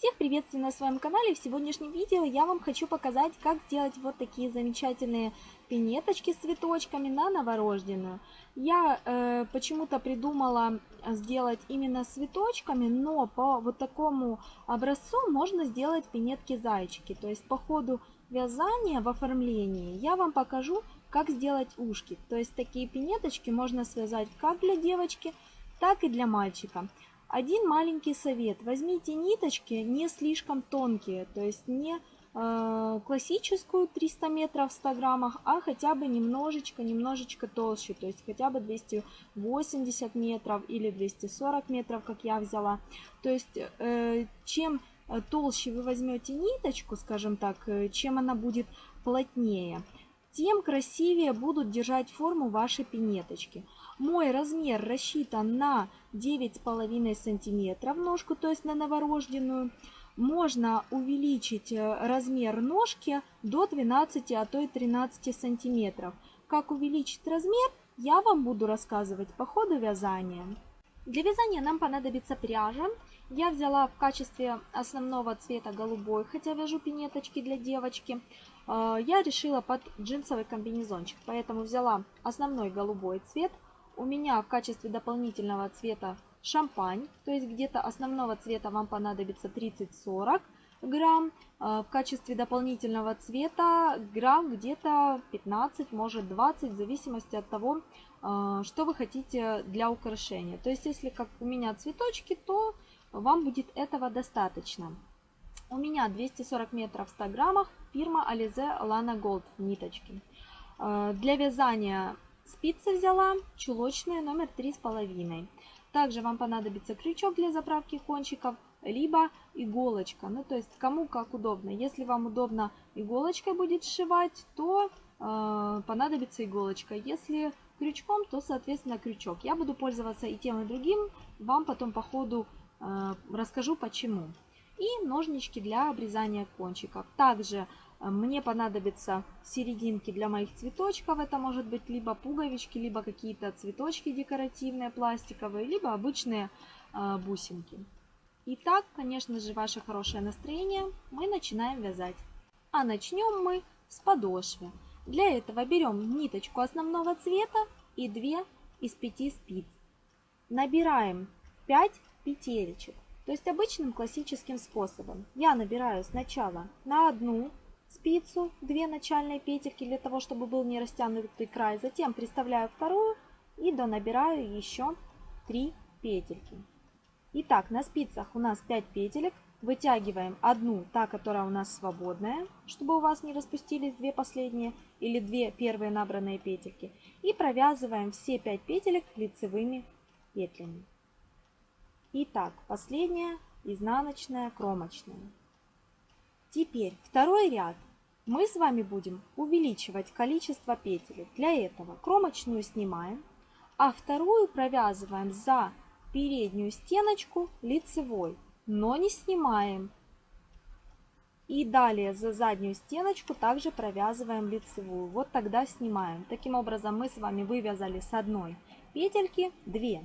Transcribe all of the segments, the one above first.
Всех приветствую на своем канале. В сегодняшнем видео я вам хочу показать, как сделать вот такие замечательные пинеточки с цветочками на новорожденную. Я э, почему-то придумала сделать именно с цветочками, но по вот такому образцу можно сделать пинетки-зайчики. То есть по ходу вязания в оформлении я вам покажу, как сделать ушки. То есть такие пинеточки можно связать как для девочки, так и для мальчика. Один маленький совет. Возьмите ниточки не слишком тонкие, то есть не э, классическую 300 метров в 100 граммах, а хотя бы немножечко, немножечко толще, то есть хотя бы 280 метров или 240 метров, как я взяла. То есть э, чем толще вы возьмете ниточку, скажем так, э, чем она будет плотнее, тем красивее будут держать форму ваши пинеточки. Мой размер рассчитан на 9,5 сантиметров ножку, то есть на новорожденную. Можно увеличить э, размер ножки до 12, а то и 13 сантиметров. Как увеличить размер, я вам буду рассказывать по ходу вязания. Для вязания нам понадобится пряжа. Я взяла в качестве основного цвета голубой, хотя вяжу пинеточки для девочки. Э, я решила под джинсовый комбинезончик, поэтому взяла основной голубой цвет. У меня в качестве дополнительного цвета шампань, то есть где-то основного цвета вам понадобится 30-40 грамм. Э, в качестве дополнительного цвета грамм где-то 15, может 20, в зависимости от того, э, что вы хотите для украшения. То есть если как у меня цветочки, то вам будет этого достаточно. У меня 240 метров в 100 граммах, фирма Alize Lana Gold ниточки. Э, для вязания спицы взяла, чулочные номер 3,5. Также вам понадобится крючок для заправки кончиков, либо иголочка. Ну, то есть кому как удобно. Если вам удобно иголочкой будет сшивать, то э, понадобится иголочка. Если крючком, то, соответственно, крючок. Я буду пользоваться и тем, и другим. Вам потом по ходу э, расскажу почему. И ножнички для обрезания кончиков. Также мне понадобятся серединки для моих цветочков. Это может быть либо пуговички, либо какие-то цветочки декоративные, пластиковые, либо обычные э, бусинки. Итак, конечно же, ваше хорошее настроение. Мы начинаем вязать. А начнем мы с подошвы. Для этого берем ниточку основного цвета и 2 из 5 спиц. Набираем 5 петелечек. То есть обычным классическим способом. Я набираю сначала на одну спицу 2 начальные петельки для того, чтобы был не растянутый край. Затем приставляю вторую и донабираю еще 3 петельки. Итак, на спицах у нас 5 петелек. Вытягиваем одну, та, которая у нас свободная, чтобы у вас не распустились две последние или две первые набранные петельки. И провязываем все 5 петелек лицевыми петлями. Итак, последняя изнаночная кромочная. Теперь второй ряд мы с вами будем увеличивать количество петель. Для этого кромочную снимаем, а вторую провязываем за переднюю стеночку лицевой, но не снимаем. И далее за заднюю стеночку также провязываем лицевую. Вот тогда снимаем. Таким образом мы с вами вывязали с одной петельки 2.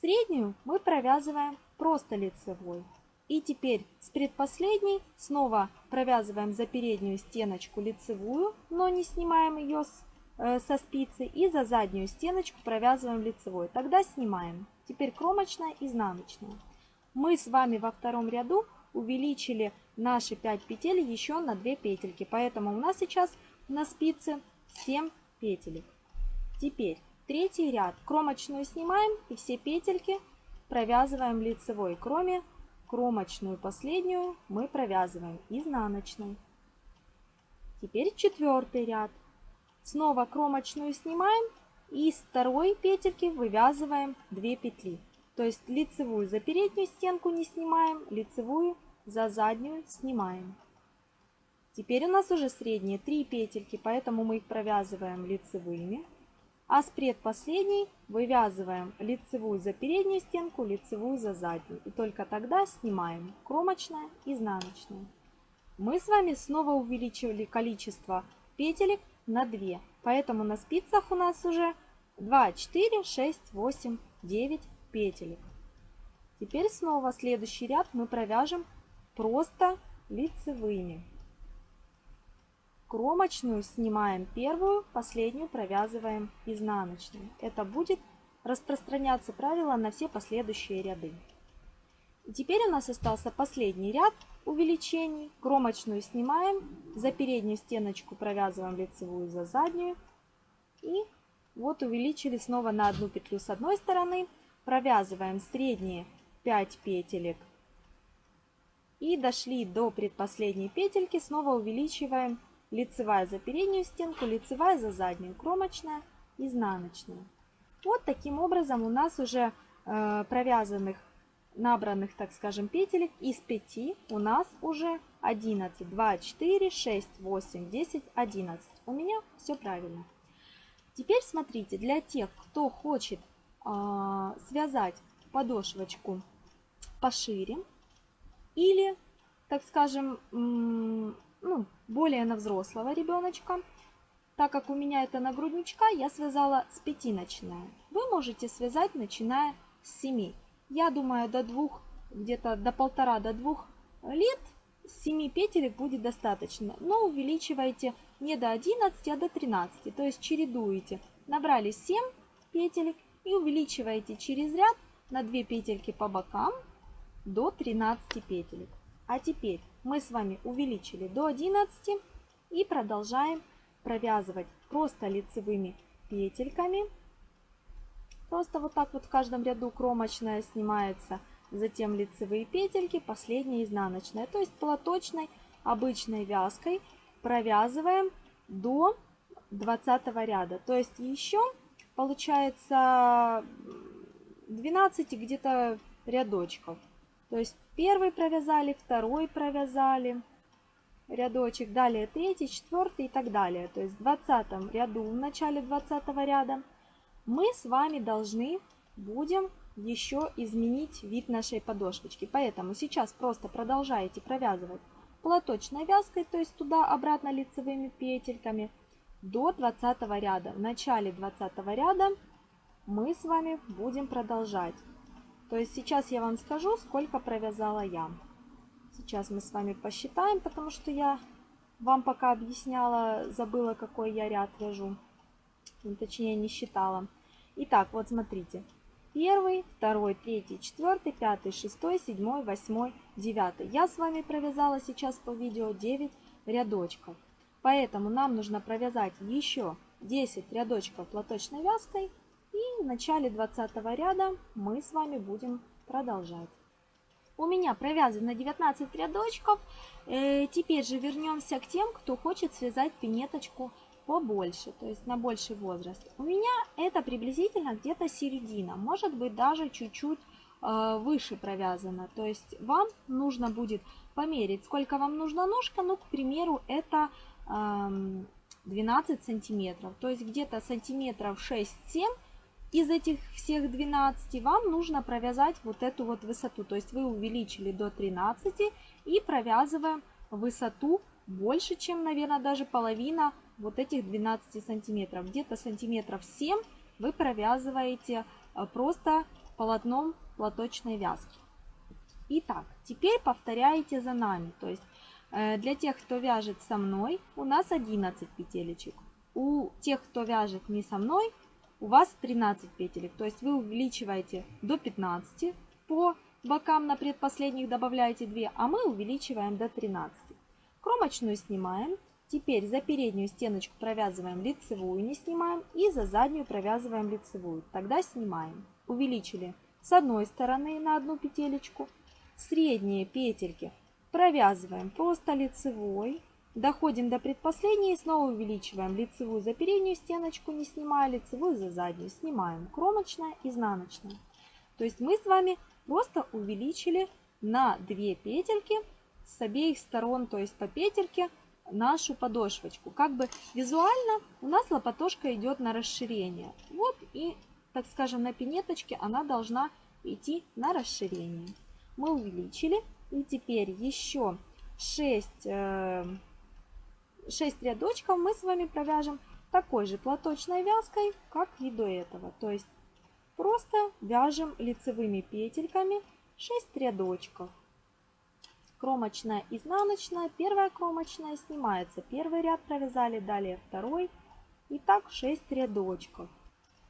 Среднюю мы провязываем просто лицевой. И теперь с предпоследней снова провязываем за переднюю стеночку лицевую, но не снимаем ее с, э, со спицы. И за заднюю стеночку провязываем лицевой. Тогда снимаем. Теперь кромочная, изнаночная. Мы с вами во втором ряду увеличили наши 5 петель еще на 2 петельки. Поэтому у нас сейчас на спице 7 петелек. Теперь Третий ряд. Кромочную снимаем и все петельки провязываем лицевой. Кроме кромочную последнюю мы провязываем изнаночной. Теперь четвертый ряд. Снова кромочную снимаем и с второй петельки вывязываем 2 петли. То есть лицевую за переднюю стенку не снимаем, лицевую за заднюю снимаем. Теперь у нас уже средние 3 петельки, поэтому мы их провязываем лицевыми. А с предпоследней вывязываем лицевую за переднюю стенку, лицевую за заднюю. И только тогда снимаем кромочная, изнаночная. Мы с вами снова увеличивали количество петелек на 2. Поэтому на спицах у нас уже 2, 4, 6, 8, 9 петелек. Теперь снова следующий ряд мы провяжем просто лицевыми. Кромочную снимаем первую, последнюю провязываем изнаночной. Это будет распространяться правило на все последующие ряды. Теперь у нас остался последний ряд увеличений. Кромочную снимаем, за переднюю стеночку провязываем лицевую, за заднюю. И вот увеличили снова на одну петлю с одной стороны, провязываем средние 5 петелек и дошли до предпоследней петельки, снова увеличиваем лицевая за переднюю стенку, лицевая за заднюю, кромочная, изнаночная. Вот таким образом у нас уже э, провязанных, набранных, так скажем, петелек из 5 у нас уже 11. 2, 4, 6, 8, 10, 11. У меня все правильно. Теперь смотрите, для тех, кто хочет э, связать подошвочку пошире или, так скажем, ну, более на взрослого ребеночка, так как у меня это нагрудничка, я связала с пятиночная. Вы можете связать, начиная с 7. Я думаю, до двух, где-то до полтора, до двух лет 7 петелек будет достаточно. Но увеличивайте не до 11, а до 13. То есть чередуете. Набрали 7 петелек и увеличиваете через ряд на 2 петельки по бокам до 13 петелек. А теперь мы с вами увеличили до 11 и продолжаем провязывать просто лицевыми петельками. Просто вот так вот в каждом ряду кромочная снимается, затем лицевые петельки, последняя изнаночная. То есть платочной обычной вязкой провязываем до 20 ряда. То есть еще получается 12 где-то рядочков. То есть первый провязали, второй провязали, рядочек, далее третий, четвертый и так далее. То есть в 20 ряду, в начале 20 ряда мы с вами должны будем еще изменить вид нашей подошвочки. Поэтому сейчас просто продолжаете провязывать платочной вязкой, то есть туда-обратно лицевыми петельками до 20 ряда. В начале 20 ряда мы с вами будем продолжать. То есть сейчас я вам скажу, сколько провязала я. Сейчас мы с вами посчитаем, потому что я вам пока объясняла, забыла, какой я ряд вяжу. Ну, точнее, не считала. Итак, вот смотрите. Первый, второй, третий, четвертый, пятый, шестой, седьмой, восьмой, девятый. Я с вами провязала сейчас по видео 9 рядочков. Поэтому нам нужно провязать еще 10 рядочков платочной вязкой. И в начале 20 ряда мы с вами будем продолжать. У меня провязано 19 рядочков. Э, теперь же вернемся к тем, кто хочет связать пинеточку побольше, то есть на больший возраст. У меня это приблизительно где-то середина, может быть даже чуть-чуть э, выше провязано. То есть вам нужно будет померить, сколько вам нужна ножка. Ну, к примеру, это э, 12 сантиметров. То есть где-то сантиметров 6-7 из этих всех 12 вам нужно провязать вот эту вот высоту. То есть вы увеличили до 13 и провязываем высоту больше, чем, наверное, даже половина вот этих 12 сантиметров. Где-то сантиметров 7 вы провязываете э, просто полотном платочной вязки. Итак, теперь повторяете за нами. То есть э, для тех, кто вяжет со мной, у нас 11 петелечек. У тех, кто вяжет не со мной, у вас 13 петелек. То есть вы увеличиваете до 15 по бокам на предпоследних добавляете 2, а мы увеличиваем до 13. Кромочную снимаем. Теперь за переднюю стеночку провязываем лицевую, не снимаем. И за заднюю провязываем лицевую. Тогда снимаем. Увеличили с одной стороны на одну петелечку. Средние петельки провязываем просто лицевой. Доходим до предпоследней и снова увеличиваем лицевую за переднюю стеночку, не снимая лицевую за заднюю. Снимаем кромочная, изнаночная. То есть мы с вами просто увеличили на 2 петельки с обеих сторон, то есть по петельке, нашу подошвочку. Как бы визуально у нас лопатошка идет на расширение. Вот и, так скажем, на пинеточке она должна идти на расширение. Мы увеличили. И теперь еще 6 6 рядочков мы с вами провяжем такой же платочной вязкой, как и до этого. То есть просто вяжем лицевыми петельками 6 рядочков. Кромочная, изнаночная, первая кромочная снимается. Первый ряд провязали, далее второй. И так 6 рядочков.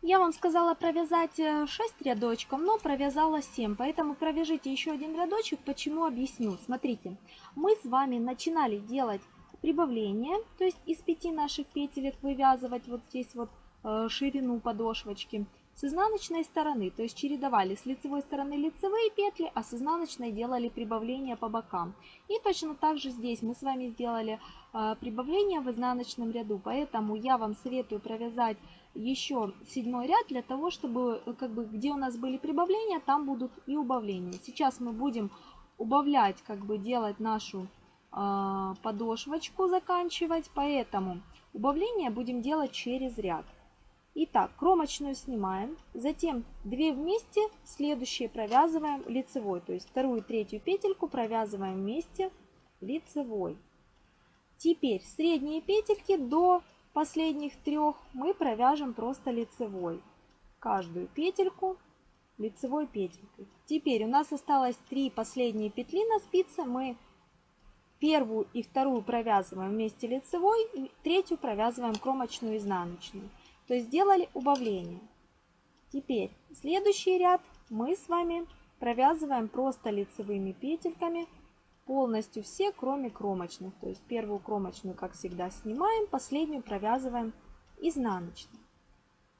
Я вам сказала провязать 6 э, рядочков, но провязала 7, поэтому провяжите еще один рядочек. Почему объясню. Смотрите, мы с вами начинали делать прибавление, то есть из 5 наших петелек вывязывать вот здесь вот э, ширину подошвочки с изнаночной стороны, то есть чередовали с лицевой стороны лицевые петли, а с изнаночной делали прибавление по бокам. И точно так же здесь мы с вами сделали э, прибавление в изнаночном ряду, поэтому я вам советую провязать еще седьмой ряд для того, чтобы э, как бы где у нас были прибавления, там будут и убавления. Сейчас мы будем убавлять, как бы делать нашу э, подошвочку, заканчивать, поэтому убавление будем делать через ряд. Итак, кромочную снимаем, затем 2 вместе, следующие провязываем лицевой, то есть вторую и третью петельку провязываем вместе лицевой. Теперь средние петельки до последних трех мы провяжем просто лицевой. Каждую петельку лицевой петелькой. Теперь у нас осталось три последние петли на спице. Мы первую и вторую провязываем вместе лицевой, и третью провязываем кромочную изнаночную. То есть сделали убавление. Теперь следующий ряд мы с вами провязываем просто лицевыми петельками полностью все, кроме кромочных. То есть первую кромочную, как всегда, снимаем, последнюю провязываем изнаночной.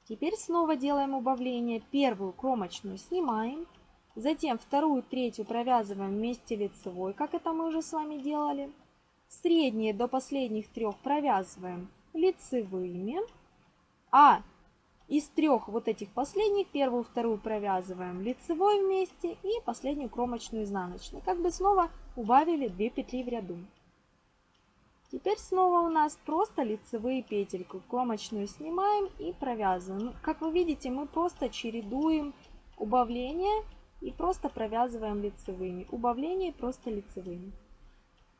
Теперь снова делаем убавление. Первую кромочную снимаем, затем вторую, третью провязываем вместе лицевой, как это мы уже с вами делали. Средние до последних трех провязываем лицевыми, а из трех вот этих последних, первую, вторую провязываем лицевой вместе и последнюю кромочную изнаночную. Как бы снова убавили 2 петли в ряду. Теперь снова у нас просто лицевые петельки. Кромочную снимаем и провязываем. Ну, как вы видите, мы просто чередуем убавление и просто провязываем лицевыми. Убавление просто лицевыми.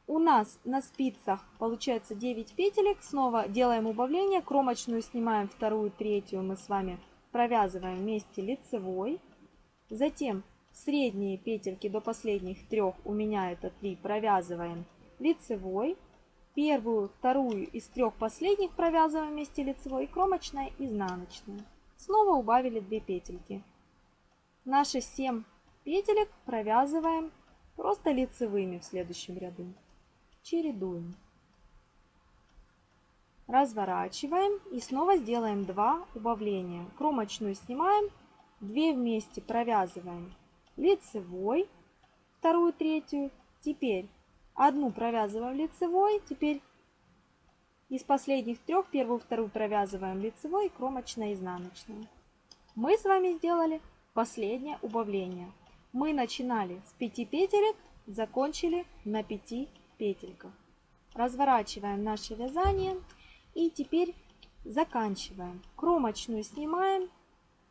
У нас на спицах получается 9 петелек. Снова делаем убавление. Кромочную снимаем вторую, третью мы с вами провязываем вместе лицевой. Затем средние петельки до последних трех, у меня это 3, провязываем лицевой. Первую, вторую из трех последних провязываем вместе лицевой. Кромочная, изнаночная. Снова убавили 2 петельки. Наши 7 петелек провязываем просто лицевыми в следующем ряду чередуем. Разворачиваем и снова сделаем 2 убавления. Кромочную снимаем, 2 вместе провязываем лицевой, вторую, третью. Теперь одну провязываем лицевой, теперь из последних трех первую, вторую провязываем лицевой, кромочная, изнаночная. Мы с вами сделали последнее убавление. Мы начинали с 5 петелек, закончили на 5 петельках. Разворачиваем наше вязание и теперь заканчиваем. Кромочную снимаем,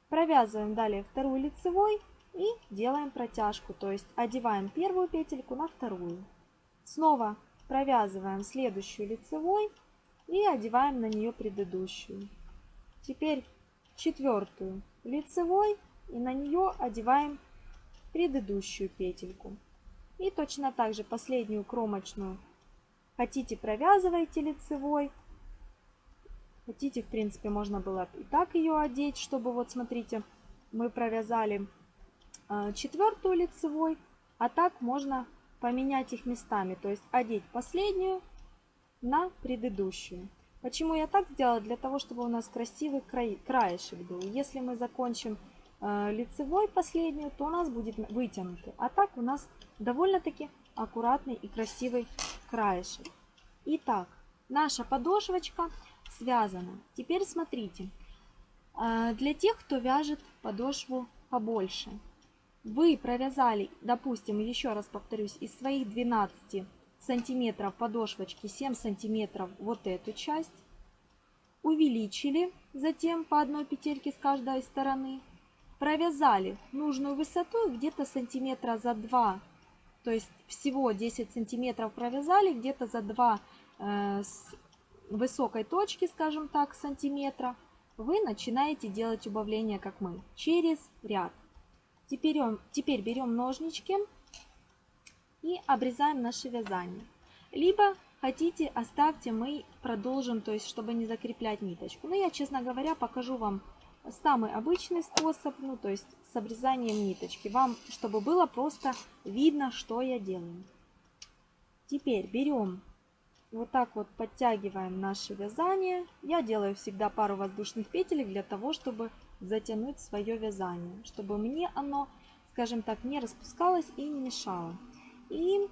провязываем далее вторую лицевой и делаем протяжку, то есть одеваем первую петельку на вторую. Снова провязываем следующую лицевой и одеваем на нее предыдущую. Теперь четвертую лицевой и на нее одеваем предыдущую петельку. И точно так же последнюю кромочную хотите провязывайте лицевой. Хотите, в принципе, можно было и так ее одеть, чтобы вот смотрите, мы провязали а, четвертую лицевой, а так можно поменять их местами, то есть одеть последнюю на предыдущую. Почему я так сделала? Для того, чтобы у нас красивый край, краешек был. Если мы закончим э, лицевой последнюю, то у нас будет вытянутый. А так у нас довольно-таки аккуратный и красивый краешек. Итак, наша подошвочка связана. Теперь смотрите, а, для тех, кто вяжет подошву побольше, вы провязали, допустим, еще раз повторюсь, из своих 12 сантиметров подошвочки 7 сантиметров вот эту часть, увеличили затем по одной петельке с каждой стороны, провязали нужную высоту где-то сантиметра за 2 то есть всего 10 сантиметров провязали, где-то за 2 э, с высокой точки, скажем так, сантиметра, вы начинаете делать убавление, как мы, через ряд. Теперь, теперь берем ножнички и обрезаем наше вязание. Либо хотите, оставьте, мы продолжим, то есть чтобы не закреплять ниточку. Но я, честно говоря, покажу вам самый обычный способ, ну то есть с обрезанием ниточки. Вам, чтобы было просто видно, что я делаю. Теперь берем, вот так вот подтягиваем наше вязание. Я делаю всегда пару воздушных петель для того, чтобы затянуть свое вязание, чтобы мне оно, скажем так, не распускалось и не мешало. И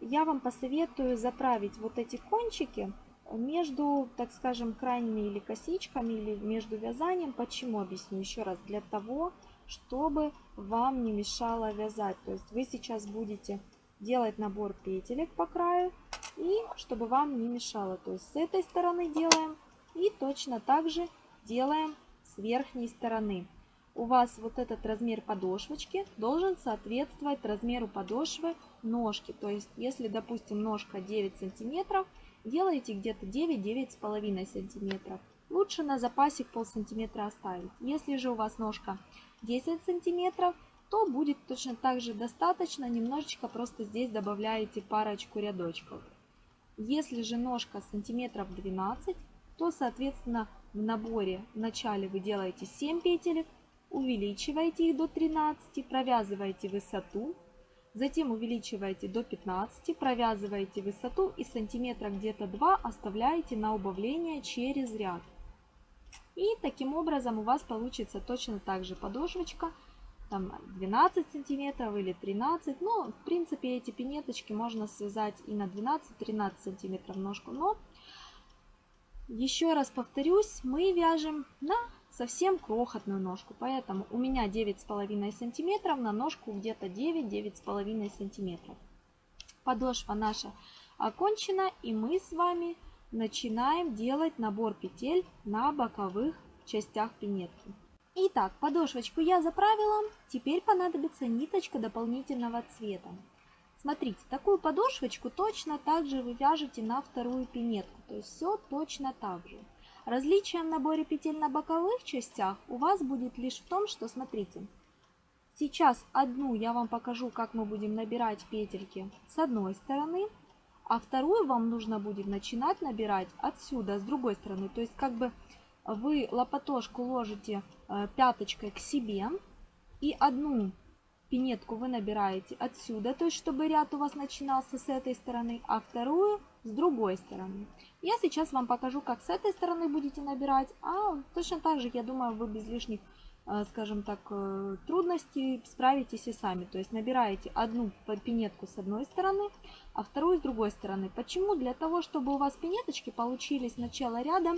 я вам посоветую заправить вот эти кончики между, так скажем, крайними или косичками, или между вязанием. Почему? Объясню еще раз. Для того, чтобы вам не мешало вязать. То есть вы сейчас будете делать набор петелек по краю, и чтобы вам не мешало. То есть с этой стороны делаем, и точно так же делаем с верхней стороны. У вас вот этот размер подошвочки должен соответствовать размеру подошвы ножки. То есть, если, допустим, ножка 9 сантиметров, делаете где-то 9-9,5 сантиметров. Лучше на запасик пол сантиметра оставить. Если же у вас ножка 10 сантиметров, то будет точно так же достаточно. Немножечко просто здесь добавляете парочку рядочков. Если же ножка сантиметров 12, то, соответственно, в наборе в начале вы делаете 7 петелек, увеличиваете их до 13, провязываете высоту, Затем увеличиваете до 15, провязываете высоту и сантиметра где-то 2 оставляете на убавление через ряд. И таким образом у вас получится точно так же подошвочка, там 12 сантиметров или 13. Ну, в принципе, эти пинеточки можно связать и на 12-13 сантиметров ножку. Но, еще раз повторюсь, мы вяжем на совсем крохотную ножку. Поэтому у меня 9,5 сантиметров на ножку где-то 9-9,5 сантиметров. Подошва наша окончена и мы с вами начинаем делать набор петель на боковых частях пинетки. Итак, подошвочку я заправила. Теперь понадобится ниточка дополнительного цвета. Смотрите, такую подошвочку точно так же вы вяжете на вторую пинетку. То есть все точно так же. Различие в наборе петель на боковых частях у вас будет лишь в том, что, смотрите, сейчас одну я вам покажу, как мы будем набирать петельки с одной стороны, а вторую вам нужно будет начинать набирать отсюда, с другой стороны. То есть как бы вы лопатошку ложите э, пяточкой к себе и одну пинетку вы набираете отсюда, то есть чтобы ряд у вас начинался с этой стороны, а вторую с другой стороны. Я сейчас вам покажу, как с этой стороны будете набирать, а точно так же, я думаю, вы без лишних, э, скажем так, э, трудностей справитесь и сами. То есть набираете одну пинетку с одной стороны, а вторую с другой стороны. Почему? Для того, чтобы у вас пинеточки получились начало ряда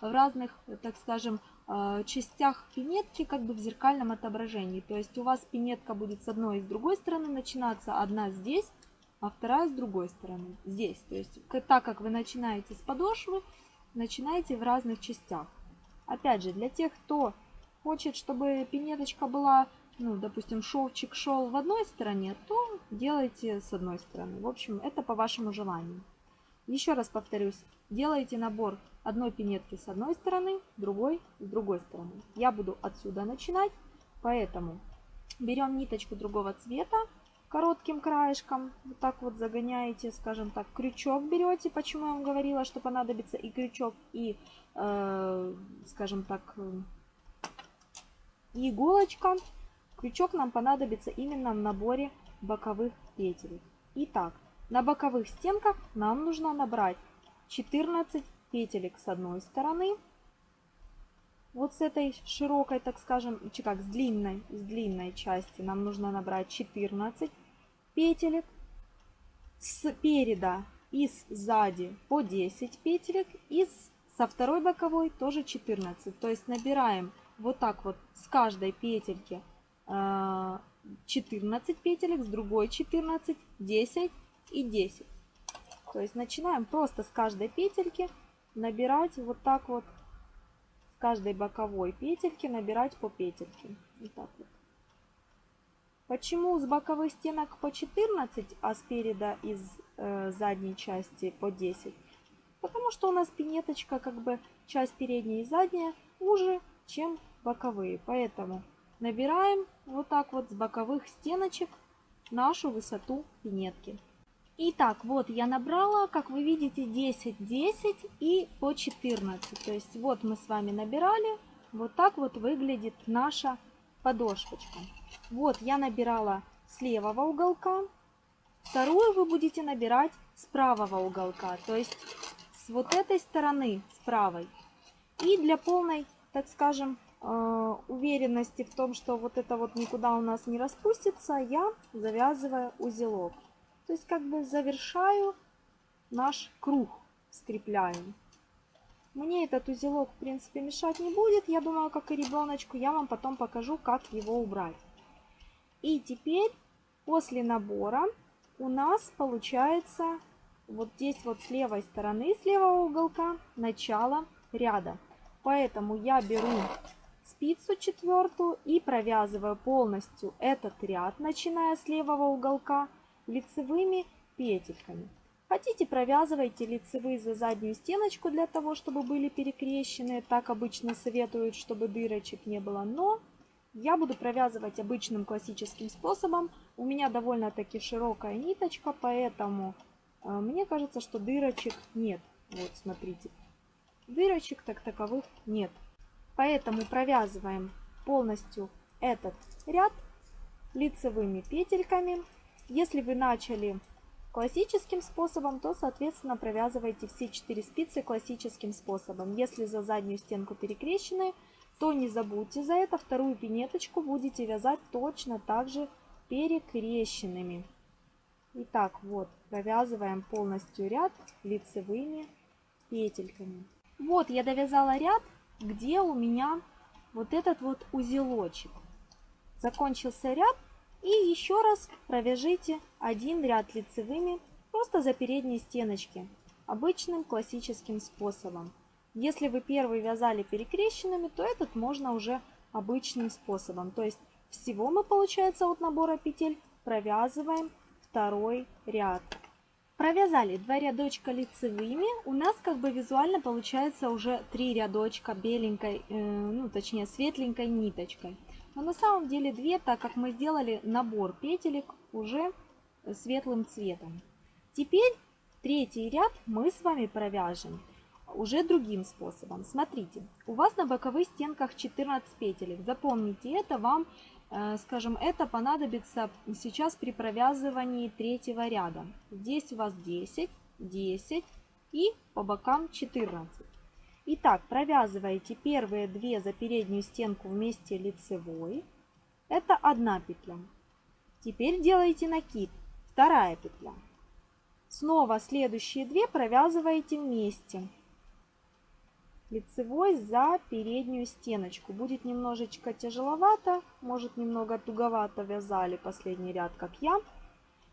в разных, так скажем, э, частях пинетки как бы в зеркальном отображении. То есть у вас пинетка будет с одной и с другой стороны начинаться, одна здесь, а вторая с другой стороны, здесь. То есть, так как вы начинаете с подошвы, начинаете в разных частях. Опять же, для тех, кто хочет, чтобы пинеточка была, ну, допустим, шовчик шел в одной стороне, то делайте с одной стороны. В общем, это по вашему желанию. Еще раз повторюсь, делайте набор одной пинетки с одной стороны, другой с другой стороны. Я буду отсюда начинать, поэтому берем ниточку другого цвета, коротким краешком. Вот так вот загоняете, скажем так, крючок берете. Почему я вам говорила, что понадобится и крючок, и, э, скажем так, и иголочка. Крючок нам понадобится именно в наборе боковых петель. Итак, на боковых стенках нам нужно набрать 14 петелек с одной стороны. Вот с этой широкой, так скажем, как с длинной, с длинной части нам нужно набрать 14 петелек. Спереда и сзади по 10 петелек. И со второй боковой тоже 14. То есть набираем вот так вот с каждой петельки 14 э, петелек, с другой 14, 10 и 10. То есть начинаем просто с каждой петельки набирать вот так вот каждой боковой петельки набирать по петельке. Вот так вот. Почему с боковых стенок по 14, а спереда из э, задней части по 10? Потому что у нас пинеточка, как бы часть передняя и задняя, уже, чем боковые. Поэтому набираем вот так вот с боковых стеночек нашу высоту пинетки. Итак, вот я набрала, как вы видите, 10, 10 и по 14. То есть вот мы с вами набирали, вот так вот выглядит наша подошвочка. Вот я набирала с левого уголка, вторую вы будете набирать с правого уголка, то есть с вот этой стороны, с правой. И для полной, так скажем, э, уверенности в том, что вот это вот никуда у нас не распустится, я завязываю узелок. То есть как бы завершаю наш круг, скрепляем. Мне этот узелок, в принципе, мешать не будет. Я думаю, как и ребеночку, я вам потом покажу, как его убрать. И теперь, после набора, у нас получается вот здесь вот с левой стороны, с левого уголка, начало ряда. Поэтому я беру спицу четвертую и провязываю полностью этот ряд, начиная с левого уголка, лицевыми петельками. Хотите, провязывайте лицевые за заднюю стеночку для того, чтобы были перекрещены. Так обычно советуют, чтобы дырочек не было. Но я буду провязывать обычным классическим способом. У меня довольно-таки широкая ниточка, поэтому э, мне кажется, что дырочек нет. Вот, смотрите. Дырочек так таковых нет. Поэтому провязываем полностью этот ряд лицевыми петельками. Если вы начали классическим способом, то, соответственно, провязывайте все 4 спицы классическим способом. Если за заднюю стенку перекрещены, то не забудьте за это. Вторую пинеточку будете вязать точно так же перекрещенными. Итак, вот, провязываем полностью ряд лицевыми петельками. Вот я довязала ряд, где у меня вот этот вот узелочек. Закончился ряд. И еще раз провяжите один ряд лицевыми просто за передние стеночки, обычным классическим способом. Если вы первый вязали перекрещенными, то этот можно уже обычным способом. То есть всего мы, получается, от набора петель провязываем второй ряд. Провязали два рядочка лицевыми, у нас как бы визуально получается уже три рядочка беленькой, э, ну точнее светленькой ниточкой. Но на самом деле две, так как мы сделали набор петелек уже светлым цветом. Теперь третий ряд мы с вами провяжем уже другим способом. Смотрите, у вас на боковых стенках 14 петелек. Запомните это, вам Э, скажем, это понадобится сейчас при провязывании третьего ряда. Здесь у вас 10, 10 и по бокам 14. Итак, провязываете первые две за переднюю стенку вместе лицевой. Это одна петля. Теперь делаете накид. Вторая петля. Снова следующие две провязываете вместе лицевой за переднюю стеночку. Будет немножечко тяжеловато, может немного туговато вязали последний ряд, как я.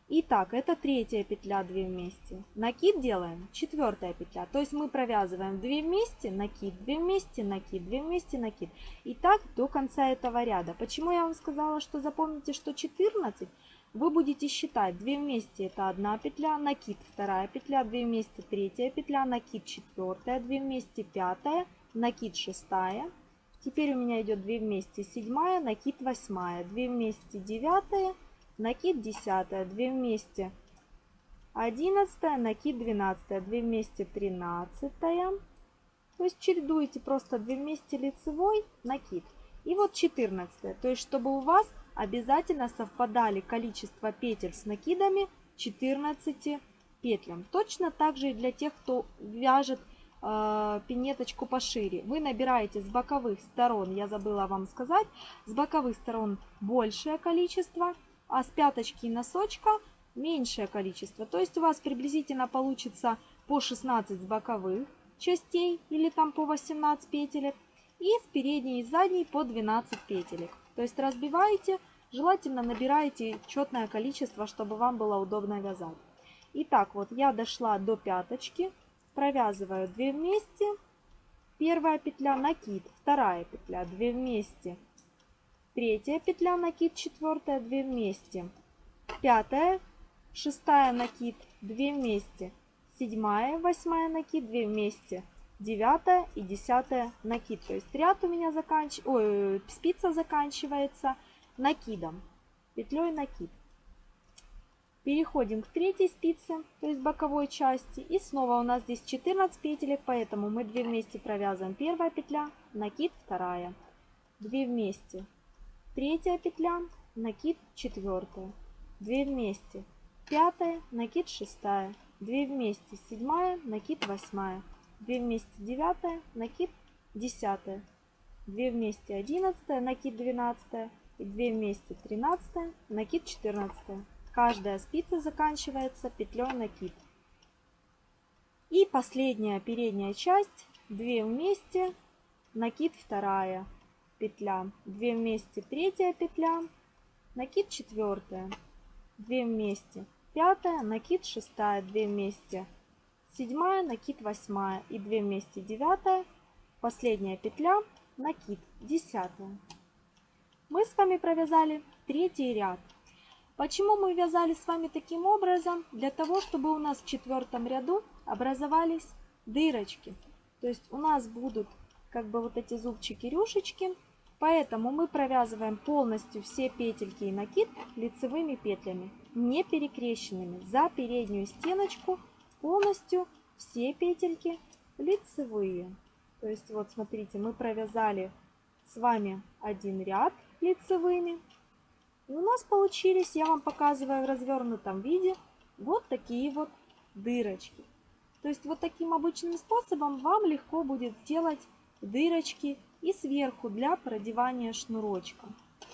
Итак, это третья петля 2 вместе. Накид делаем, четвертая петля. То есть мы провязываем 2 вместе, накид, 2 вместе, накид, 2 вместе, накид. И так до конца этого ряда. Почему я вам сказала, что запомните, что 14? Вы будете считать 2 вместе это одна петля, накид вторая петля, 2 вместе третья петля, накид четвертая, 2 вместе пятая, накид шестая. Теперь у меня идет 2 вместе седьмая, накид восьмая, 2 вместе девятая, накид десятая, 2 вместе одиннадцатая, накид двенадцатая, 2 вместе тринадцатая. То есть чередуете просто 2 вместе лицевой, накид. И вот 14. То есть чтобы у вас обязательно совпадали количество петель с накидами 14 петлям. Точно так же и для тех, кто вяжет э, пинеточку пошире. Вы набираете с боковых сторон, я забыла вам сказать, с боковых сторон большее количество, а с пяточки и носочка меньшее количество. То есть у вас приблизительно получится по 16 с боковых частей или там по 18 петелек и с передней и задней по 12 петелек. То есть разбиваете, желательно набираете четное количество, чтобы вам было удобно вязать. Итак, вот я дошла до пяточки, провязываю 2 вместе, первая петля накид, вторая петля 2 вместе, третья петля накид, четвертая 2 вместе, пятая, шестая накид, 2 вместе, седьмая, восьмая накид, 2 вместе, 9 и 10 накид. То есть ряд у меня заканч... Ой, спица заканчивается накидом, петлей накид. Переходим к третьей спице, то есть боковой части. И снова у нас здесь 14 петелек, поэтому мы 2 вместе провязываем первая петля, накид вторая. 2 вместе, третья петля, накид четвертая. 2 вместе, пятая, накид шестая. 2 вместе, седьмая, накид восьмая. 2 вместе, девятая, накид десятая. 2 вместе, одиннадцатая, накид двенадцатая. И 2 вместе, тринадцатая, накид четырнадцатая. Каждая спица заканчивается петлей накид. И последняя передняя часть, 2 вместе, накид вторая петля, 2 вместе третья петля, накид четвертая, 2 вместе пятая, накид шестая, 2 вместе седьмая, накид восьмая и 2 вместе девятая, последняя петля, накид десятая. Мы с вами провязали третий ряд. Почему мы вязали с вами таким образом? Для того, чтобы у нас в четвертом ряду образовались дырочки. То есть у нас будут как бы вот эти зубчики-рюшечки. Поэтому мы провязываем полностью все петельки и накид лицевыми петлями, не перекрещенными. За переднюю стеночку полностью все петельки лицевые. То есть вот смотрите, мы провязали с вами один ряд лицевыми. И у нас получились, я вам показываю в развернутом виде, вот такие вот дырочки. То есть вот таким обычным способом вам легко будет сделать дырочки и сверху для продевания шнурочка.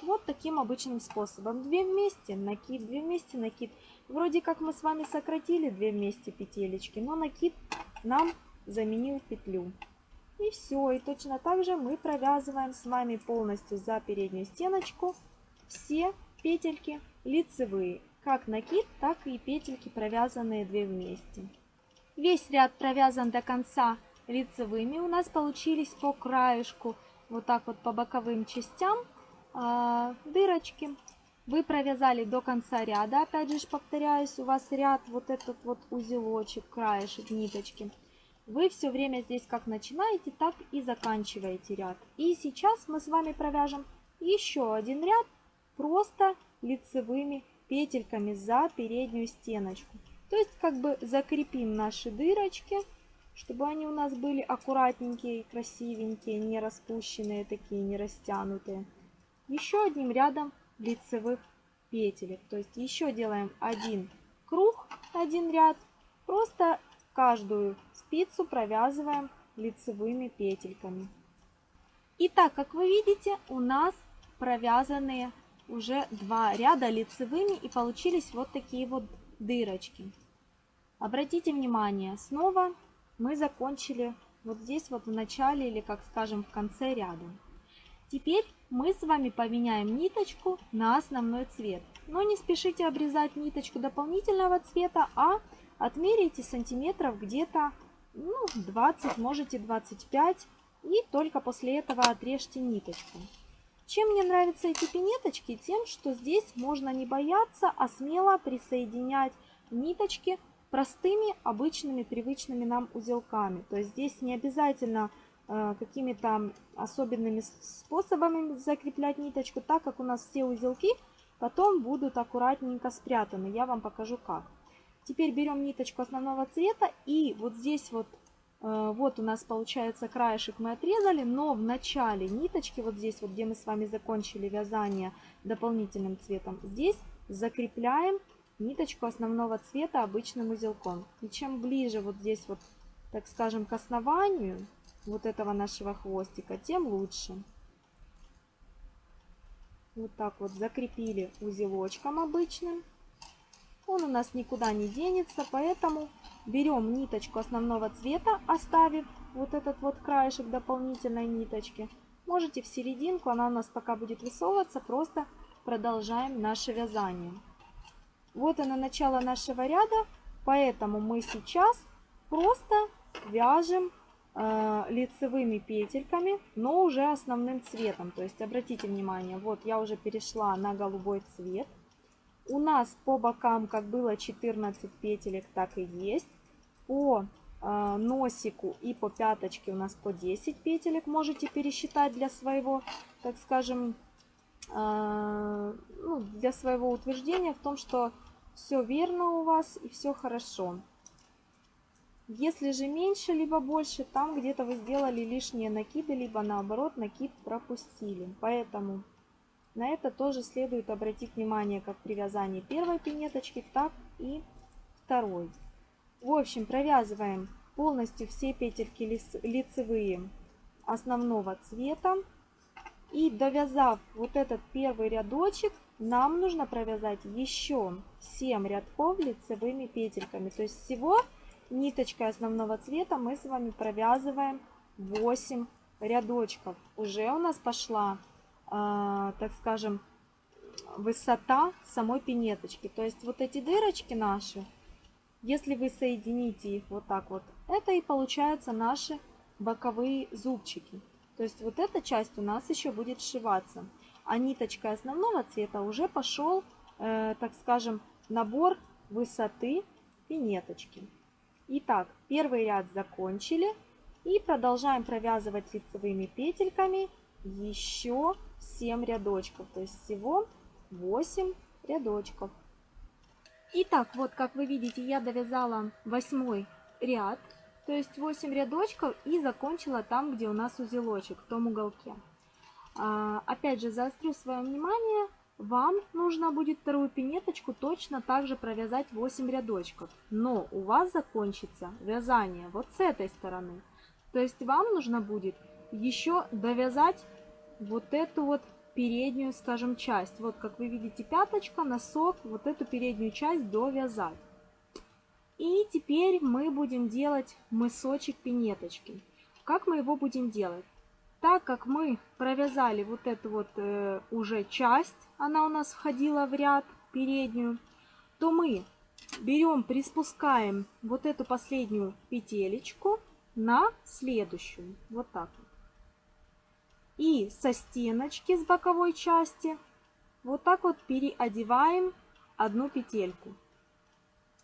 Вот таким обычным способом. Две вместе накид, две вместе накид. Вроде как мы с вами сократили две вместе петелечки, но накид нам заменил петлю. И все. И точно так же мы провязываем с вами полностью за переднюю стеночку все петельки лицевые, как накид, так и петельки, провязанные 2 вместе. Весь ряд провязан до конца лицевыми. У нас получились по краешку, вот так вот по боковым частям, э, дырочки. Вы провязали до конца ряда, опять же повторяюсь, у вас ряд вот этот вот узелочек, краешек ниточки. Вы все время здесь как начинаете, так и заканчиваете ряд. И сейчас мы с вами провяжем еще один ряд просто лицевыми петельками за переднюю стеночку. То есть как бы закрепим наши дырочки, чтобы они у нас были аккуратненькие, красивенькие, не распущенные такие, не растянутые. Еще одним рядом лицевых петелек. То есть еще делаем один круг, один ряд. Просто каждую спицу провязываем лицевыми петельками. И так, как вы видите, у нас провязанные уже два ряда лицевыми и получились вот такие вот дырочки. Обратите внимание, снова мы закончили вот здесь вот в начале или, как скажем, в конце ряда. Теперь мы с вами поменяем ниточку на основной цвет. Но не спешите обрезать ниточку дополнительного цвета, а отмеряйте сантиметров где-то ну, 20, можете 25. И только после этого отрежьте ниточку. Чем мне нравятся эти пинеточки? Тем, что здесь можно не бояться, а смело присоединять ниточки простыми, обычными, привычными нам узелками. То есть здесь не обязательно э, какими-то особенными способами закреплять ниточку, так как у нас все узелки потом будут аккуратненько спрятаны. Я вам покажу как. Теперь берем ниточку основного цвета и вот здесь вот Э, вот у нас получается краешек мы отрезали, но в начале ниточки, вот здесь вот, где мы с вами закончили вязание дополнительным цветом, здесь закрепляем ниточку основного цвета обычным узелком. И чем ближе вот здесь вот, так скажем, к основанию вот этого нашего хвостика, тем лучше. Вот так вот закрепили узелочком обычным. Он у нас никуда не денется, поэтому берем ниточку основного цвета, оставив вот этот вот краешек дополнительной ниточки. Можете в серединку, она у нас пока будет высовываться, просто продолжаем наше вязание. Вот оно начало нашего ряда, поэтому мы сейчас просто вяжем э, лицевыми петельками, но уже основным цветом. То есть обратите внимание, вот я уже перешла на голубой цвет. У нас по бокам как было 14 петелек, так и есть. По э, носику и по пяточке у нас по 10 петелек. Можете пересчитать для своего, так скажем, ну, для своего утверждения в том, что все верно у вас и все хорошо. Если же меньше, либо больше, там где-то вы сделали лишние накиды, либо наоборот накид пропустили. Поэтому на это тоже следует обратить внимание как при вязании первой пинеточки, так и второй. В общем, провязываем полностью все петельки лицевые основного цвета. И довязав вот этот первый рядочек, нам нужно провязать еще 7 рядков лицевыми петельками. То есть всего ниточкой основного цвета мы с вами провязываем 8 рядочков. Уже у нас пошла, э, так скажем, высота самой пинеточки. То есть вот эти дырочки наши, если вы соедините их вот так вот, это и получаются наши боковые зубчики. То есть вот эта часть у нас еще будет сшиваться. А ниточкой основного цвета уже пошел, э, так скажем, набор высоты пинеточки. Итак, первый ряд закончили. И продолжаем провязывать лицевыми петельками еще 7 рядочков. То есть всего 8 рядочков. Итак, вот как вы видите, я довязала восьмой ряд. То есть 8 рядочков и закончила там, где у нас узелочек, в том уголке. А, опять же, заострю свое внимание, вам нужно будет вторую пинеточку точно так же провязать 8 рядочков. Но у вас закончится вязание вот с этой стороны. То есть вам нужно будет еще довязать вот эту вот переднюю, скажем, часть. Вот как вы видите, пяточка, носок, вот эту переднюю часть довязать. И теперь мы будем делать мысочек пинеточки. Как мы его будем делать? Так как мы провязали вот эту вот э, уже часть, она у нас входила в ряд переднюю, то мы берем, приспускаем вот эту последнюю петелечку на следующую. Вот так вот. И со стеночки с боковой части вот так вот переодеваем одну петельку.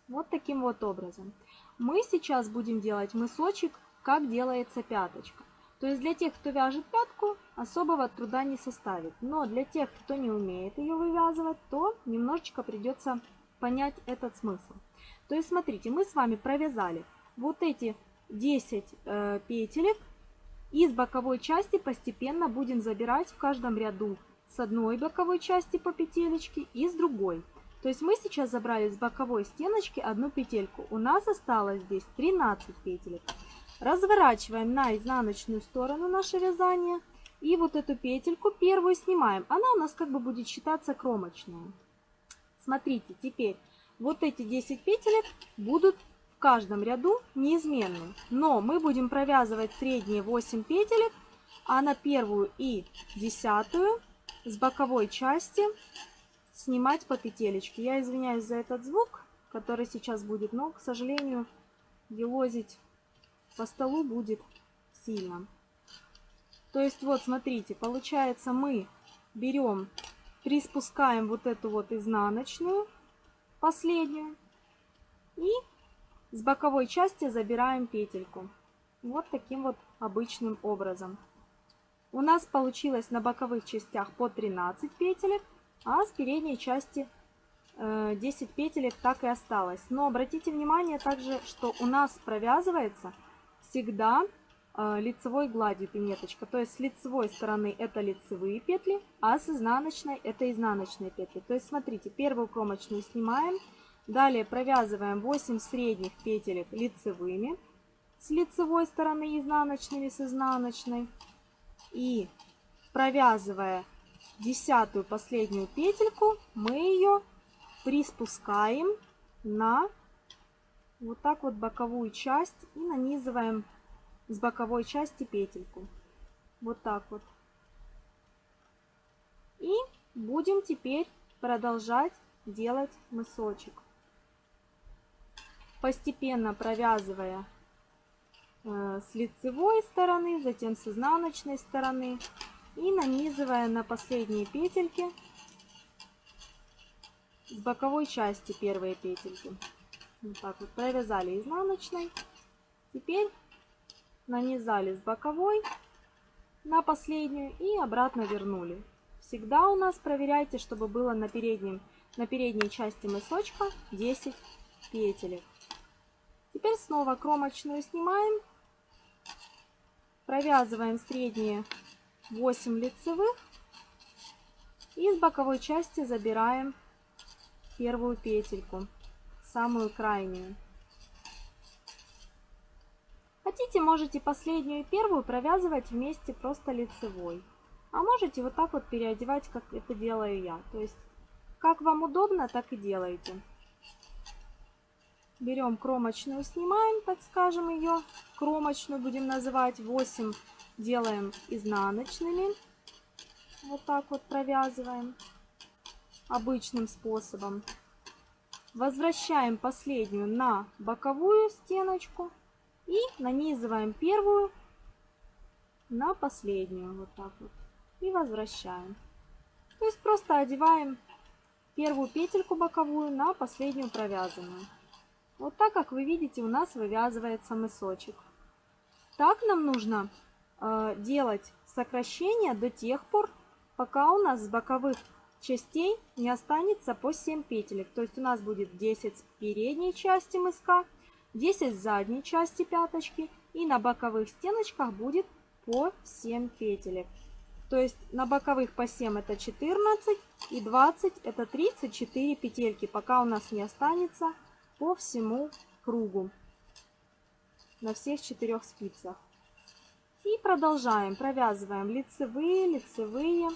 Вот таким вот образом. Мы сейчас будем делать мысочек, как делается пяточка. То есть для тех, кто вяжет пятку, особого труда не составит. Но для тех, кто не умеет ее вывязывать, то немножечко придется понять этот смысл. То есть смотрите, мы с вами провязали вот эти 10 э, петелек. И с боковой части постепенно будем забирать в каждом ряду с одной боковой части по петелечке и с другой. То есть мы сейчас забрали с боковой стеночки одну петельку. У нас осталось здесь 13 петелек. Разворачиваем на изнаночную сторону наше вязание. И вот эту петельку первую снимаем. Она у нас как бы будет считаться кромочная. Смотрите, теперь вот эти 10 петелек будут в каждом ряду неизменны. Но мы будем провязывать средние 8 петелек, а на первую и десятую с боковой части снимать по петелечке. Я извиняюсь за этот звук, который сейчас будет, но, к сожалению, елозить по столу будет сильно. То есть вот смотрите, получается мы берем, приспускаем вот эту вот изнаночную, последнюю, и с боковой части забираем петельку. Вот таким вот обычным образом. У нас получилось на боковых частях по 13 петелек, а с передней части 10 э, петелек так и осталось. Но обратите внимание также, что у нас провязывается всегда э, лицевой гладью пинеточка. То есть с лицевой стороны это лицевые петли, а с изнаночной это изнаночные петли. То есть смотрите, первую кромочную снимаем, далее провязываем 8 средних петелек лицевыми, с лицевой стороны изнаночными с изнаночной. И провязывая десятую последнюю петельку, мы ее приспускаем на вот так вот боковую часть и нанизываем с боковой части петельку. Вот так вот. И будем теперь продолжать делать мысочек. Постепенно провязывая э, с лицевой стороны, затем с изнаночной стороны и нанизывая на последние петельки с боковой части первые петельки. Вот так вот провязали изнаночной Теперь нанизали с боковой на последнюю и обратно вернули. Всегда у нас проверяйте, чтобы было на, переднем, на передней части мысочка 10 петелек. Теперь снова кромочную снимаем, провязываем средние 8 лицевых и с боковой части забираем первую петельку, самую крайнюю. Хотите, можете последнюю и первую провязывать вместе просто лицевой. А можете вот так вот переодевать, как это делаю я. То есть, как вам удобно, так и делайте. Берем кромочную, снимаем, так скажем, ее. Кромочную будем называть 8. Делаем изнаночными. Вот так вот провязываем. Обычным способом. Возвращаем последнюю на боковую стеночку. И нанизываем первую на последнюю. Вот так вот. И возвращаем. То есть просто одеваем первую петельку боковую на последнюю провязанную. Вот так, как вы видите, у нас вывязывается мысочек. Так нам нужно делать сокращение до тех пор, пока у нас с боковых частей не останется по 7 петелек. То есть у нас будет 10 передней части мыска 10 задней части пяточки и на боковых стеночках будет по 7 петелек. То есть на боковых по 7 это 14 и 20 это 34 петельки, пока у нас не останется по всему кругу на всех четырех спицах. И продолжаем. Провязываем лицевые, лицевые.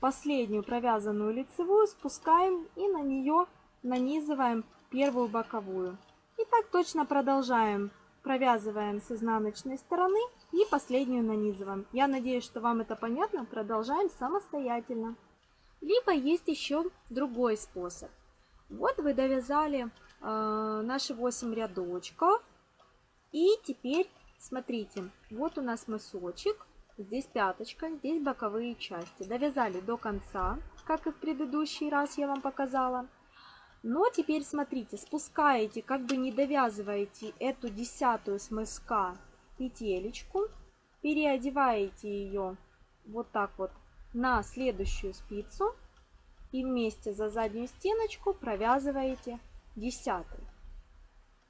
Последнюю провязанную лицевую спускаем и на нее нанизываем первую боковую. И так точно продолжаем. Провязываем с изнаночной стороны и последнюю нанизываем. Я надеюсь, что вам это понятно. Продолжаем самостоятельно. Либо есть еще другой способ. Вот вы довязали э, наши 8 рядочков. И теперь смотрите, вот у нас мысочек. Здесь пяточка, здесь боковые части. Довязали до конца, как и в предыдущий раз я вам показала. Но теперь смотрите, спускаете, как бы не довязываете эту десятую с мыска петелечку, переодеваете ее вот так вот на следующую спицу и вместе за заднюю стеночку провязываете десятую.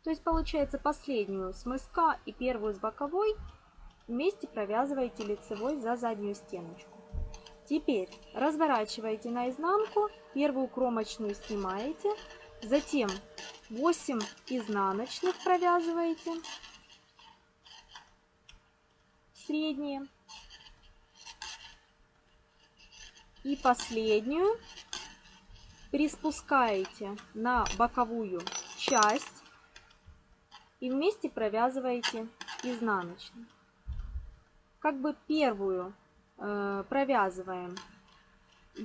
То есть получается последнюю с мыска и первую с боковой вместе провязываете лицевой за заднюю стеночку. Теперь разворачиваете наизнанку, первую кромочную снимаете, затем 8 изнаночных провязываете, средние, и последнюю приспускаете на боковую часть и вместе провязываете изнаночную. Как бы первую э, провязываем,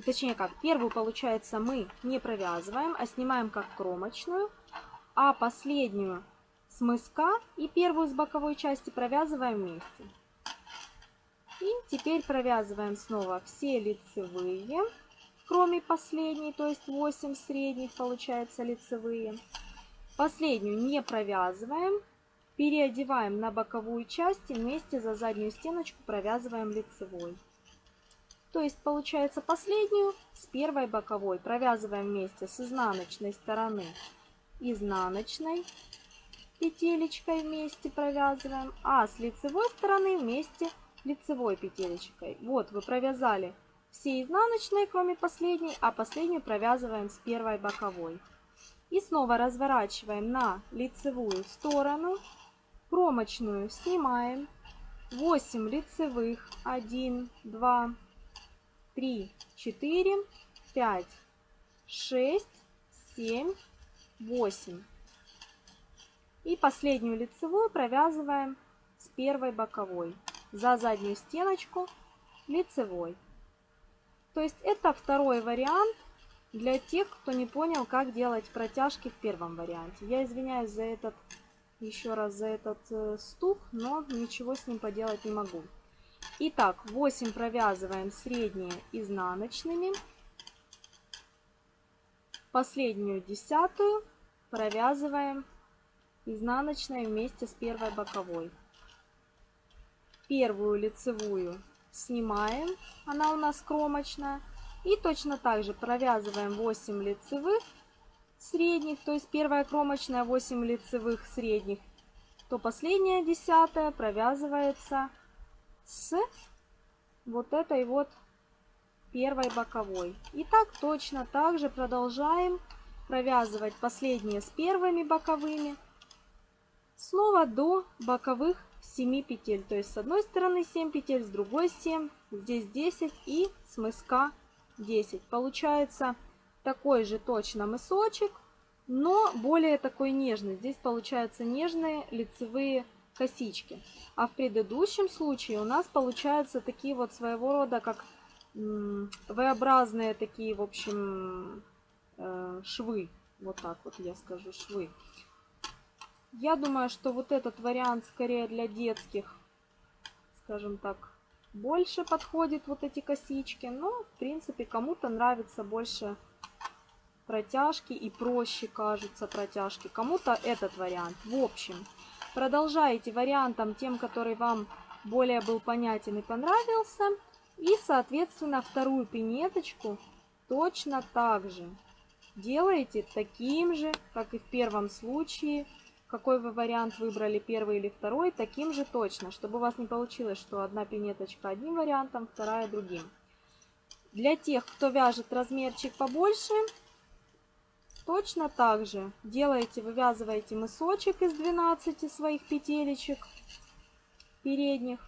точнее как, первую, получается, мы не провязываем, а снимаем как кромочную, а последнюю с мыска и первую с боковой части провязываем вместе. И теперь провязываем снова все лицевые, кроме последней, то есть 8 средних получается лицевые. Последнюю не провязываем, переодеваем на боковую часть и вместе за заднюю стеночку провязываем лицевой. То есть получается последнюю с первой боковой провязываем вместе с изнаночной стороны изнаночной петелечкой вместе провязываем, а с лицевой стороны вместе лицевой петелечкой. Вот вы провязали все изнаночные, кроме последней, а последнюю провязываем с первой боковой. И снова разворачиваем на лицевую сторону, кромочную снимаем, 8 лицевых, 1, 2, 3, 4, 5, 6, 7, 8. И последнюю лицевую провязываем с первой боковой за заднюю стеночку лицевой. То есть это второй вариант для тех, кто не понял, как делать протяжки в первом варианте. Я извиняюсь за этот, еще раз за этот э, стук, но ничего с ним поделать не могу. Итак, 8 провязываем средние изнаночными. Последнюю десятую провязываем изнаночной вместе с первой боковой. Первую лицевую снимаем, она у нас кромочная. И точно так же провязываем 8 лицевых средних, то есть первая кромочная 8 лицевых средних, то последняя десятая провязывается с вот этой вот первой боковой. И так точно так же продолжаем провязывать последние с первыми боковыми снова до боковых 7 петель. То есть с одной стороны 7 петель, с другой 7, здесь 10 и с мыска 10. Получается такой же точно мысочек, но более такой нежный. Здесь получаются нежные лицевые косички. А в предыдущем случае у нас получаются такие вот своего рода как V-образные такие, в общем, э, швы. Вот так вот я скажу, швы. Я думаю, что вот этот вариант скорее для детских, скажем так, больше подходит вот эти косички. Но, в принципе, кому-то нравится больше протяжки и проще кажутся протяжки. Кому-то этот вариант. В общем, продолжайте вариантом тем, который вам более был понятен и понравился. И, соответственно, вторую пинеточку точно так же делаете таким же, как и в первом случае. Какой вы вариант выбрали, первый или второй, таким же точно, чтобы у вас не получилось, что одна пинеточка одним вариантом, вторая другим. Для тех, кто вяжет размерчик побольше, точно так же делаете, вывязываете мысочек из 12 своих петелечек передних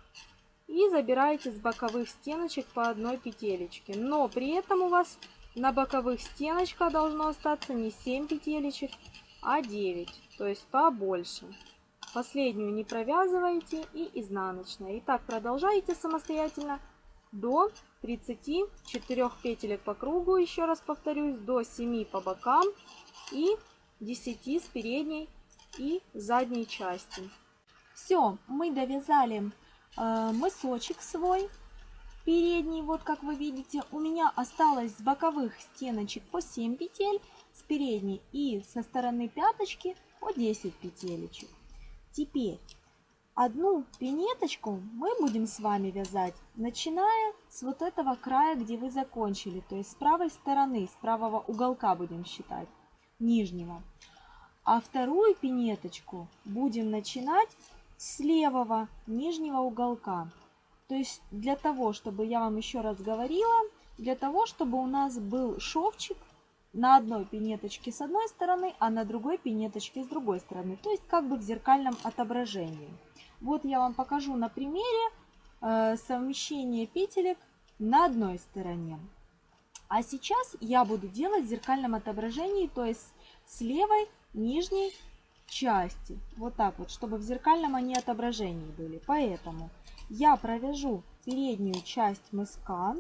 и забираете с боковых стеночек по одной петелечке. Но при этом у вас на боковых стеночках должно остаться не 7 петелечек, а 9, то есть побольше. Последнюю не провязываете и изнаночная. И так продолжаете самостоятельно до 34 петелек по кругу, еще раз повторюсь, до 7 по бокам и 10 с передней и задней части. Все, мы довязали э, мысочек свой передний, вот как вы видите, у меня осталось с боковых стеночек по 7 петель, с передней и со стороны пяточки по 10 петелечек. Теперь одну пинеточку мы будем с вами вязать, начиная с вот этого края, где вы закончили, то есть с правой стороны, с правого уголка будем считать, нижнего. А вторую пинеточку будем начинать с левого нижнего уголка. То есть для того, чтобы, я вам еще раз говорила, для того, чтобы у нас был шовчик на одной пинеточке с одной стороны, а на другой пинеточке с другой стороны. То есть как бы в зеркальном отображении. Вот я вам покажу на примере э, совмещение петелек на одной стороне. А сейчас я буду делать в зеркальном отображении, то есть с левой нижней части. Вот так вот, чтобы в зеркальном они отображении были. Поэтому я провяжу переднюю часть мыска.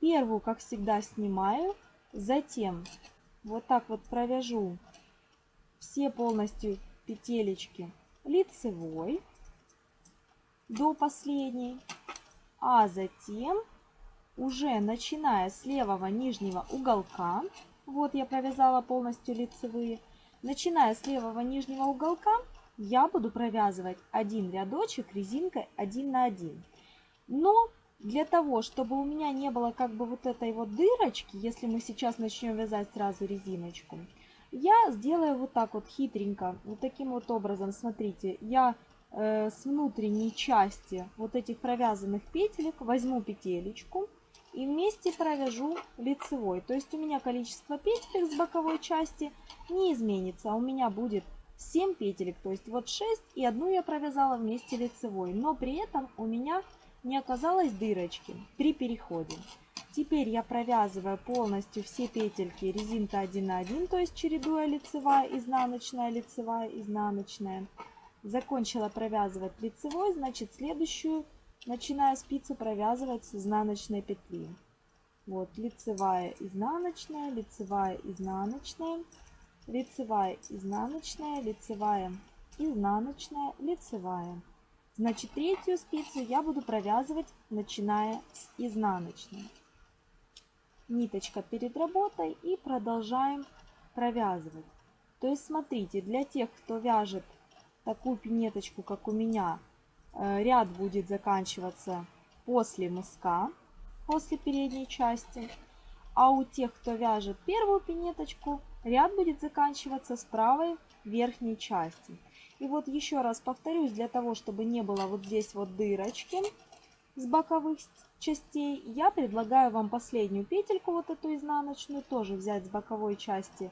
Первую, как всегда, снимаю. Затем вот так вот провяжу все полностью петелечки лицевой до последней. А затем, уже начиная с левого нижнего уголка, вот я провязала полностью лицевые, Начиная с левого нижнего уголка, я буду провязывать один рядочек резинкой 1 на 1. Но для того, чтобы у меня не было как бы вот этой вот дырочки, если мы сейчас начнем вязать сразу резиночку, я сделаю вот так вот хитренько, вот таким вот образом, смотрите, я э, с внутренней части вот этих провязанных петелек возьму петелечку, и вместе провяжу лицевой. То есть у меня количество петелек с боковой части не изменится. У меня будет 7 петелек, то есть вот 6 и одну я провязала вместе лицевой. Но при этом у меня не оказалось дырочки при переходе. Теперь я провязываю полностью все петельки резинка 1 на 1, то есть чередуя лицевая, изнаночная, лицевая, изнаночная. Закончила провязывать лицевой, значит следующую начиная спицу провязывать с изнаночной петли. Вот лицевая, изнаночная, лицевая, изнаночная, лицевая, изнаночная, лицевая, изнаночная, лицевая. Значит, третью спицу я буду провязывать, начиная с изнаночной. Ниточка перед работой и продолжаем провязывать. То есть, смотрите, для тех, кто вяжет такую пинеточку, как у меня, ряд будет заканчиваться после мыска, после передней части. А у тех, кто вяжет первую пинеточку, ряд будет заканчиваться с правой верхней части. И вот еще раз повторюсь, для того, чтобы не было вот здесь вот дырочки с боковых частей, я предлагаю вам последнюю петельку, вот эту изнаночную, тоже взять с боковой части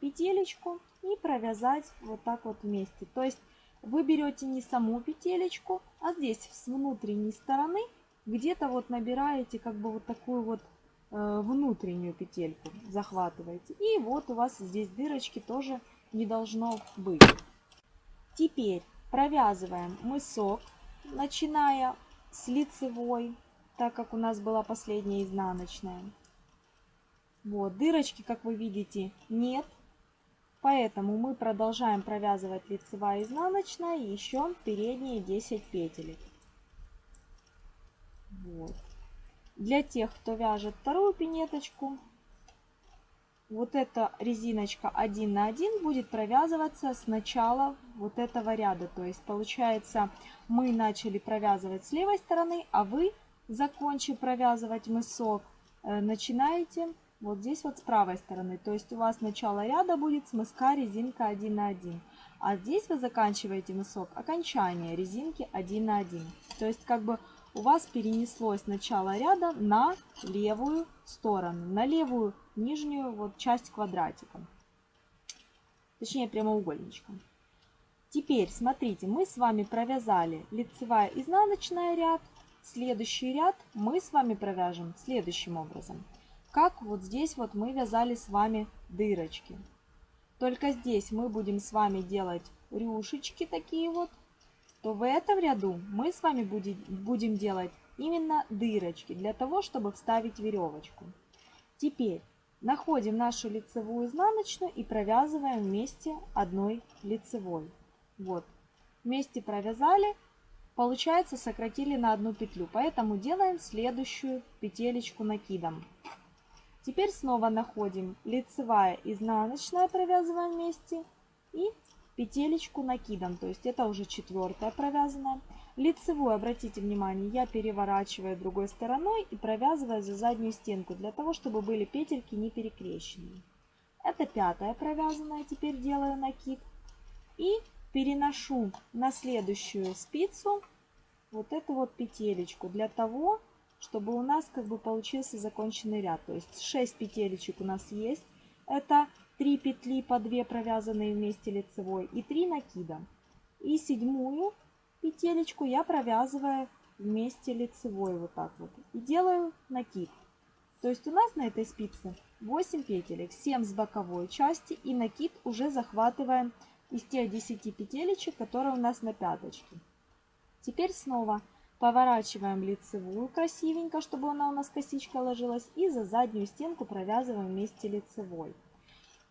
петелечку и провязать вот так вот вместе. То есть вы берете не саму петелечку, а здесь с внутренней стороны где-то вот набираете как бы вот такую вот э, внутреннюю петельку, захватываете. И вот у вас здесь дырочки тоже не должно быть. Теперь провязываем мысок, начиная с лицевой, так как у нас была последняя изнаночная. Вот, дырочки, как вы видите, нет. Поэтому мы продолжаем провязывать лицевая изнаночная еще передние 10 петель. Вот. Для тех, кто вяжет вторую пинеточку, вот эта резиночка 1 на 1 будет провязываться с начала вот этого ряда. То есть получается мы начали провязывать с левой стороны, а вы, закончив провязывать мысок, э, начинаете вот здесь вот с правой стороны. То есть у вас начало ряда будет с мыска резинка 1 на 1. А здесь вы заканчиваете мысок окончание резинки 1 на 1. То есть как бы у вас перенеслось начало ряда на левую сторону, на левую нижнюю вот часть квадратика, точнее прямоугольничка. Теперь, смотрите, мы с вами провязали лицевая изнаночная ряд. Следующий ряд мы с вами провяжем следующим образом. Как вот здесь вот мы вязали с вами дырочки. Только здесь мы будем с вами делать рюшечки такие вот то в этом ряду мы с вами будем, будем делать именно дырочки для того, чтобы вставить веревочку. Теперь находим нашу лицевую изнаночную и провязываем вместе одной лицевой. Вот, вместе провязали, получается сократили на одну петлю, поэтому делаем следующую петелечку накидом. Теперь снова находим лицевая, изнаночная, провязываем вместе и петелечку накидом, то есть это уже четвертая провязанная. Лицевую, обратите внимание, я переворачиваю другой стороной и провязываю за заднюю стенку, для того, чтобы были петельки не перекрещенные. Это пятая провязанная, теперь делаю накид. И переношу на следующую спицу вот эту вот петелечку, для того, чтобы у нас как бы получился законченный ряд. То есть 6 петелечек у нас есть. Это 3 петли по 2 провязанные вместе лицевой и 3 накида. И седьмую петелечку я провязываю вместе лицевой вот так вот. И делаю накид. То есть у нас на этой спице 8 петелек, 7 с боковой части и накид уже захватываем из тех 10 петелечек, которые у нас на пяточке. Теперь снова поворачиваем лицевую красивенько, чтобы она у нас косичка ложилась. И за заднюю стенку провязываем вместе лицевой.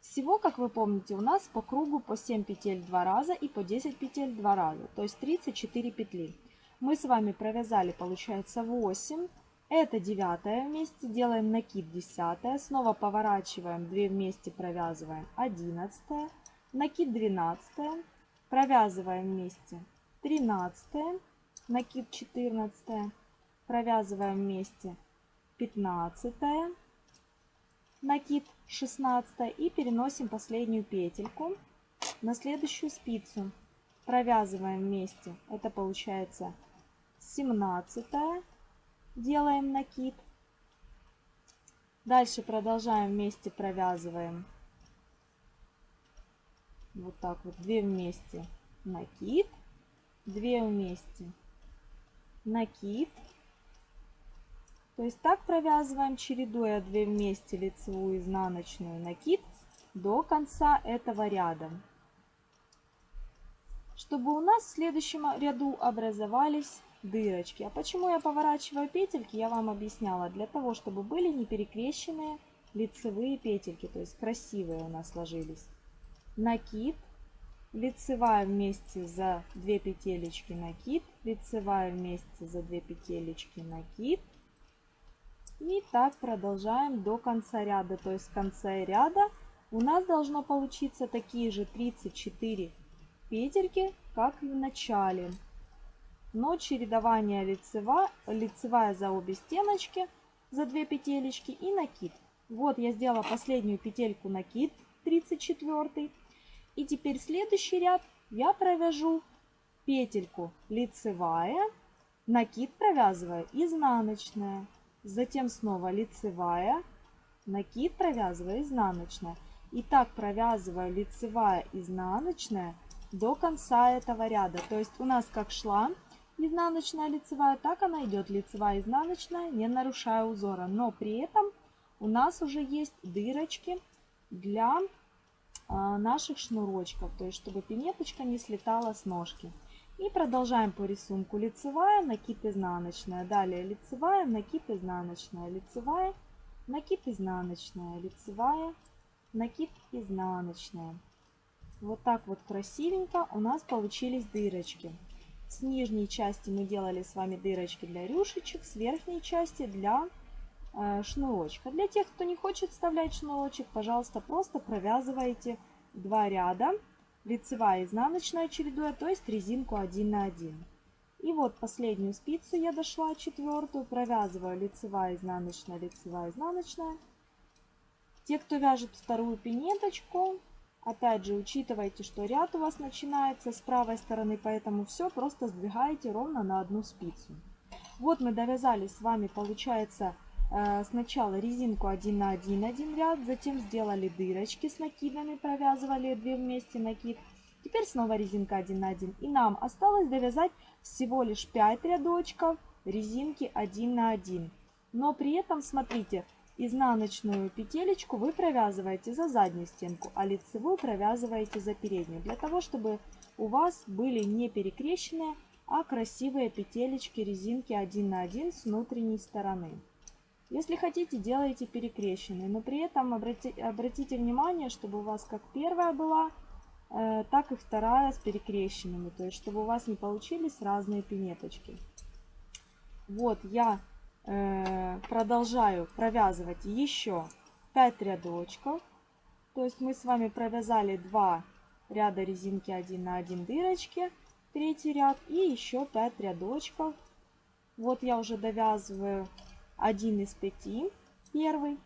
Всего, как вы помните, у нас по кругу по 7 петель 2 раза и по 10 петель 2 раза, то есть 34 петли. Мы с вами провязали, получается, 8. Это 9 вместе, делаем накид 10, снова поворачиваем 2 вместе, провязываем 11, накид 12, провязываем вместе 13, накид 14, провязываем вместе 15, накид 16 и переносим последнюю петельку на следующую спицу. Провязываем вместе. Это получается 17. Делаем накид. Дальше продолжаем вместе провязываем. Вот так вот. 2 вместе накид. 2 вместе накид. То есть так провязываем, чередуя 2 вместе лицевую изнаночную накид до конца этого ряда. Чтобы у нас в следующем ряду образовались дырочки. А почему я поворачиваю петельки, я вам объясняла. Для того, чтобы были не перекрещенные лицевые петельки, то есть красивые у нас сложились. Накид, лицевая вместе за 2 петелечки накид, лицевая вместе за 2 петелечки накид, и так продолжаем до конца ряда. То есть в конце ряда у нас должно получиться такие же 34 петельки, как и в начале. Но чередование лицева, лицевая за обе стеночки, за две петелечки и накид. Вот я сделала последнюю петельку накид, 34. И теперь следующий ряд я провяжу петельку лицевая, накид провязываю изнаночная, затем снова лицевая, накид провязываю изнаночная. И так провязываю лицевая, изнаночная до конца этого ряда. То есть у нас как шла изнаночная лицевая, так она идет лицевая, изнаночная, не нарушая узора. Но при этом у нас уже есть дырочки для а, наших шнурочков, то есть чтобы пинеточка не слетала с ножки. И продолжаем по рисунку лицевая, накид изнаночная, далее лицевая, накид изнаночная, лицевая, накид изнаночная, лицевая, накид изнаночная. Вот так вот красивенько у нас получились дырочки. С нижней части мы делали с вами дырочки для рюшечек, с верхней части для э, шнурочка. Для тех, кто не хочет вставлять шнурочек, пожалуйста, просто провязывайте два ряда, лицевая изнаночная чередуя, то есть резинку 1 на 1. И вот последнюю спицу я дошла, четвертую, провязываю лицевая, изнаночная, лицевая, изнаночная. Те, кто вяжет вторую пинеточку, опять же, учитывайте, что ряд у вас начинается с правой стороны, поэтому все просто сдвигаете ровно на одну спицу. Вот мы довязали с вами, получается, сначала резинку 1 на 1, один ряд, затем сделали дырочки с накидами, провязывали 2 вместе накид. Теперь снова резинка 1 на 1. И нам осталось довязать всего лишь 5 рядочков резинки 1 на 1. Но при этом, смотрите, Изнаночную петелечку вы провязываете за заднюю стенку, а лицевую провязываете за переднюю. Для того, чтобы у вас были не перекрещенные, а красивые петелечки резинки 1 на 1 с внутренней стороны. Если хотите, делайте перекрещенные, но при этом обрати, обратите внимание, чтобы у вас как первая была, э, так и вторая с перекрещенными, то есть чтобы у вас не получились разные пинеточки. Вот я Э, продолжаю провязывать еще 5 рядочков. То есть мы с вами провязали 2 ряда резинки 1 на 1 дырочки, третий ряд и еще 5 рядочков. Вот я уже довязываю один из 5, первый,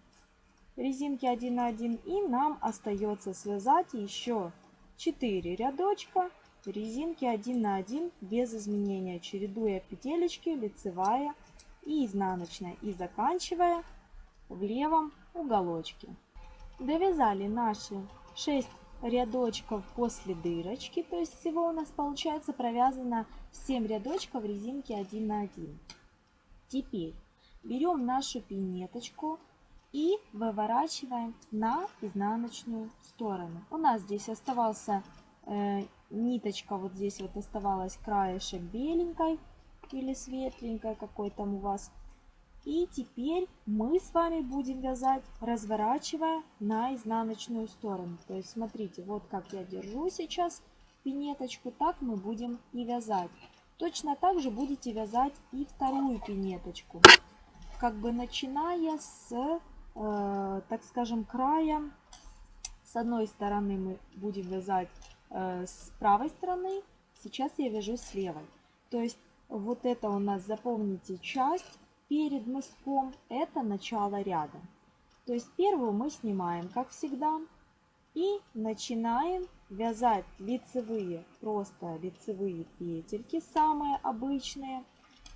резинки 1 на 1. И нам остается связать еще 4 рядочка резинки 1 на 1 без изменения, чередуя петелечки лицевая и изнаночная и заканчивая в левом уголочке. Довязали наши 6 рядочков после дырочки, то есть всего у нас получается провязано 7 рядочков резинки 1 на 1. Теперь берем нашу пинеточку и выворачиваем на изнаночную сторону. У нас здесь оставался э, ниточка, вот здесь вот оставалась краешек беленькой, или светленькое какой там у вас. И теперь мы с вами будем вязать, разворачивая на изнаночную сторону. То есть смотрите, вот как я держу сейчас пинеточку, так мы будем и вязать. Точно так же будете вязать и вторую пинеточку. Как бы начиная с, э, так скажем, края. С одной стороны мы будем вязать э, с правой стороны, сейчас я вяжу с левой. То есть вот это у нас, запомните, часть перед мыском, это начало ряда. То есть первую мы снимаем, как всегда, и начинаем вязать лицевые, просто лицевые петельки, самые обычные.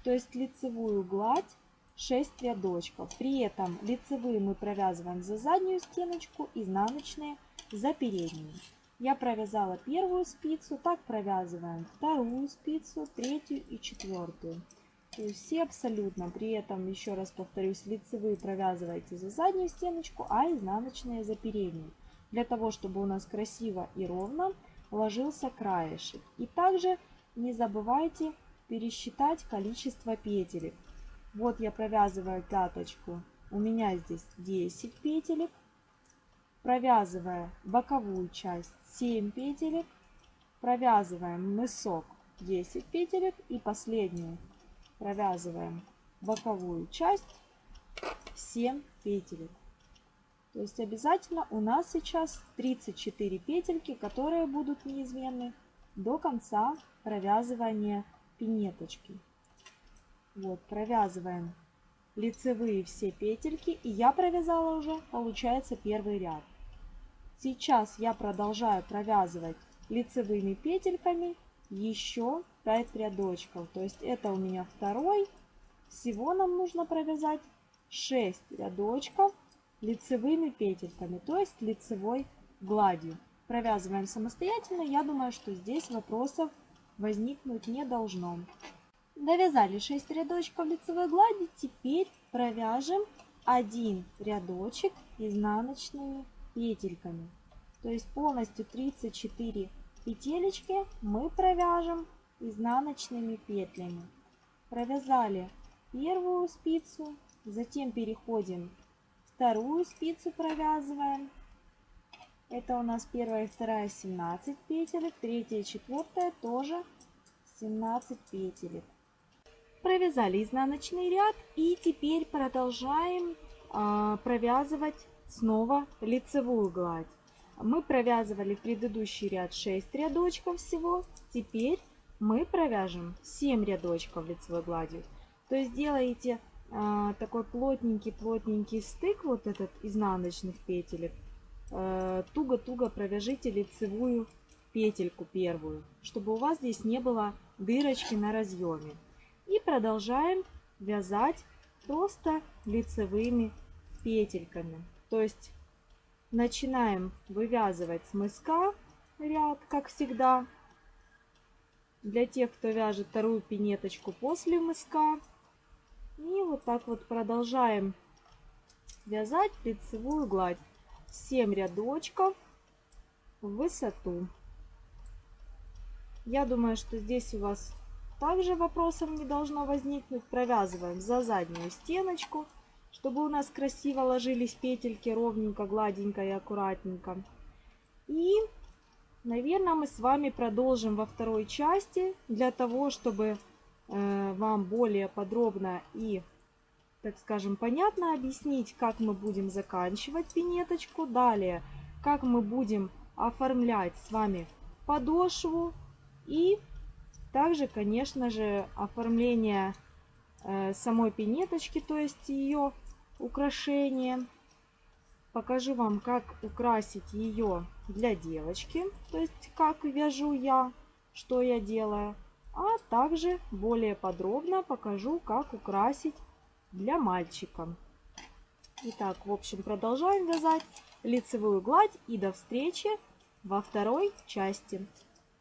То есть лицевую гладь 6 рядочков. При этом лицевые мы провязываем за заднюю стеночку, изнаночные за переднюю. Я провязала первую спицу, так провязываем вторую спицу, третью и четвертую. То все абсолютно. При этом, еще раз повторюсь, лицевые провязывайте за заднюю стеночку, а изнаночные за переднюю. Для того, чтобы у нас красиво и ровно ложился краешек. И также не забывайте пересчитать количество петелек. Вот я провязываю пяточку. У меня здесь 10 петелек провязывая боковую часть 7 петелек, провязываем мысок 10 петелек и последнюю провязываем боковую часть 7 петелек. То есть обязательно у нас сейчас 34 петельки, которые будут неизменны до конца провязывания пинеточки. Вот, провязываем лицевые все петельки. И я провязала уже, получается, первый ряд. Сейчас я продолжаю провязывать лицевыми петельками еще 5 рядочков. То есть это у меня второй. Всего нам нужно провязать 6 рядочков лицевыми петельками, то есть лицевой гладью. Провязываем самостоятельно. Я думаю, что здесь вопросов возникнуть не должно. Довязали 6 рядочков лицевой глади. Теперь провяжем один рядочек изнаночными петельками. То есть полностью 34 петелечки мы провяжем изнаночными петлями. Провязали первую спицу, затем переходим вторую спицу провязываем. Это у нас первая и вторая 17 петелек, третья и четвертая тоже 17 петелек. Провязали изнаночный ряд и теперь продолжаем а, провязывать снова лицевую гладь. Мы провязывали в предыдущий ряд 6 рядочков всего. Теперь мы провяжем 7 рядочков лицевой гладью. То есть делаете а, такой плотненький-плотненький стык, вот этот изнаночных петелек. А, туго-туго провяжите лицевую петельку первую, чтобы у вас здесь не было дырочки на разъеме. И продолжаем вязать просто лицевыми петельками. То есть Начинаем вывязывать с мыска ряд, как всегда. Для тех, кто вяжет вторую пинеточку после мыска. И вот так вот продолжаем вязать лицевую гладь. 7 рядочков в высоту. Я думаю, что здесь у вас также вопросов не должно возникнуть. Провязываем за заднюю стеночку чтобы у нас красиво ложились петельки ровненько, гладенько и аккуратненько. И, наверное, мы с вами продолжим во второй части для того, чтобы э, вам более подробно и, так скажем, понятно объяснить, как мы будем заканчивать пинеточку. Далее, как мы будем оформлять с вами подошву и также, конечно же, оформление Э, самой пинеточки, то есть ее украшение. Покажу вам, как украсить ее для девочки, то есть как вяжу я, что я делаю. А также более подробно покажу, как украсить для мальчика. Итак, в общем, продолжаем вязать лицевую гладь и до встречи во второй части.